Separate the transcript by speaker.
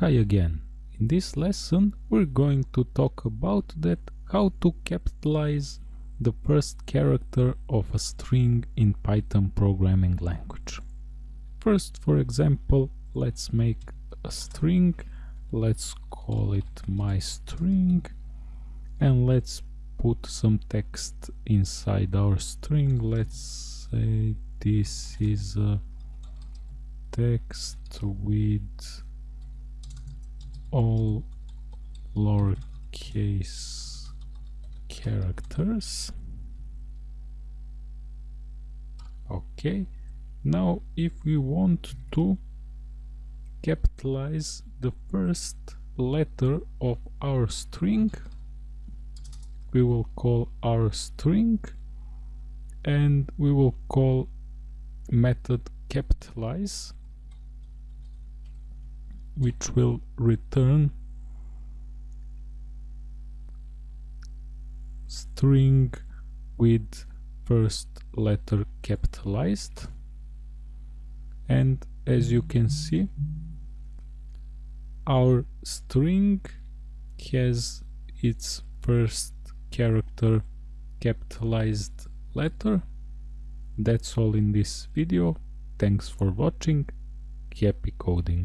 Speaker 1: Hi again. In this lesson we're going to talk about that how to capitalize the first character of a string in Python programming language. First, for example, let's make a string. Let's call it my string and let's put some text inside our string. Let's say this is a text with all lowercase characters. Okay. Now if we want to capitalize the first letter of our string we will call our string and we will call method capitalize which will return string with first letter capitalized. And as you can see our string has its first character capitalized letter. That's all in this video. Thanks for watching. Happy coding